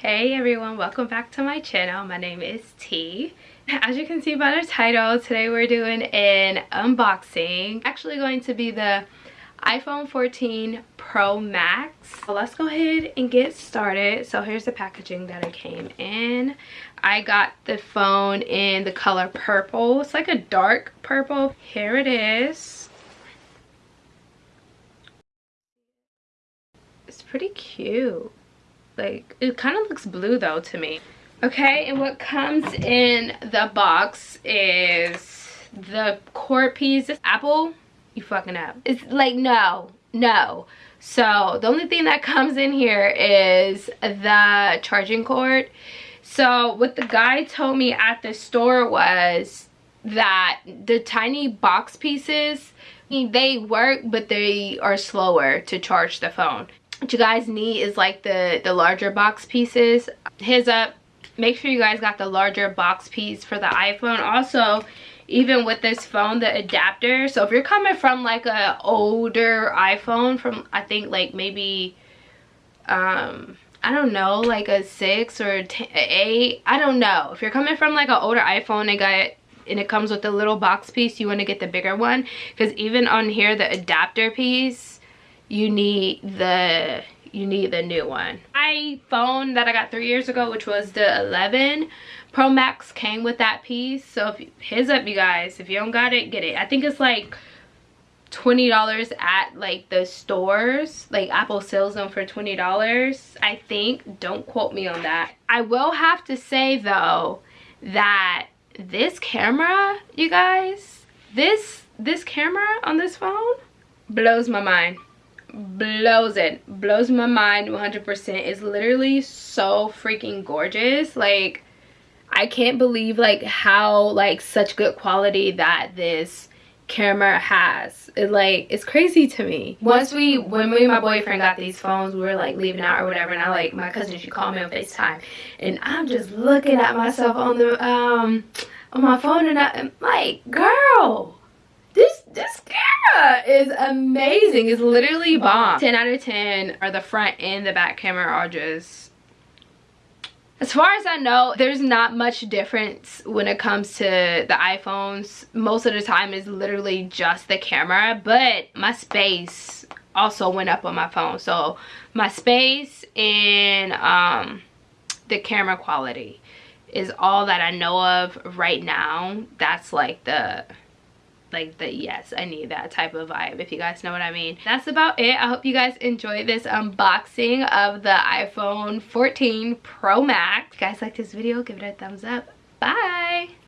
Hey everyone, welcome back to my channel. My name is T. As you can see by the title, today we're doing an unboxing. Actually going to be the iPhone 14 Pro Max. So let's go ahead and get started. So here's the packaging that it came in. I got the phone in the color purple. It's like a dark purple. Here it is. It's pretty cute like it kind of looks blue though to me. Okay and what comes in the box is the cord piece. This apple? You fucking up. It's like no no. So the only thing that comes in here is the charging cord. So what the guy told me at the store was that the tiny box pieces they work but they are slower to charge the phone what you guys need is like the the larger box pieces. Heads up make sure you guys got the larger box piece for the iphone. Also even with this phone the adapter so if you're coming from like a older iphone from i think like maybe um i don't know like a six or eight i don't know. If you're coming from like an older iphone and got and it comes with a little box piece you want to get the bigger one. Because even on here the adapter piece you need the you need the new one. my phone that i got three years ago which was the 11 pro max came with that piece. So if heads up you guys. If you don't got it get it. I think it's like $20 at like the stores. Like apple sells them for $20 i think don't quote me on that. I will have to say though that this camera you guys this this camera on this phone blows my mind blows it blows my mind 100 percent. It's literally so freaking gorgeous. Like i can't believe like how like such good quality that this camera has. It like it's crazy to me. Once we when me and my boyfriend got these phones we were like leaving out or whatever and i like my cousin she called me on facetime and i'm just looking at myself on the um on my phone and i'm like girl this this is amazing it's literally bomb 10 out of 10 are the front and the back camera are just as far as I know, there's not much difference when it comes to the iPhones. Most of the time is literally just the camera, but my space also went up on my phone. So my space and um, the camera quality is all that I know of right now. That's like the like the yes i need that type of vibe if you guys know what i mean. That's about it. I hope you guys enjoyed this unboxing of the iphone 14 pro max. If you guys like this video give it a thumbs up. Bye